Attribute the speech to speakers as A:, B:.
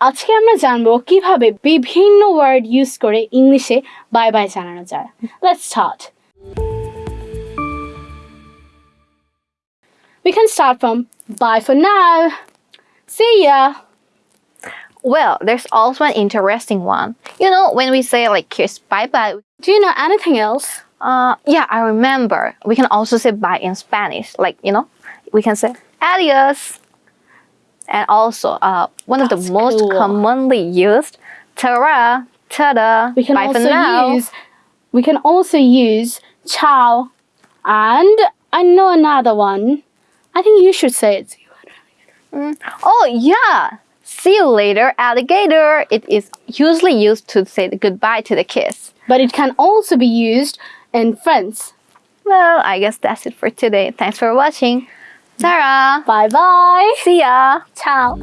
A: আজকে আমরা জানবো কিভাবে বিভিন্ন ওয়ার্ড ইউজ করে ইংলিশে বাই বাই জানানো যায় let's start We can start from bye for now. See ya.
B: Well, there's also an interesting one. You know, when we say like kiss bye bye,
A: Do you know anything else?
B: uh, yeah, I remember. We can also say bye in Spanish. Like, you know, we can say adios. And also, uh, one of the most
A: cool.
B: commonly used, ta-ra, ta-da,
A: We can
B: bye for
A: also
B: now.
A: use we can also use ciao and I know another one. I think you should say it.
B: Oh, yeah. See you later, alligator. It is usually used to say goodbye to the kiss.
A: But it can also be used in friends.
B: Well, I guess that's it for today. Thanks for watching. Sarah,
A: Bye bye.
B: see ya.
A: Ciao.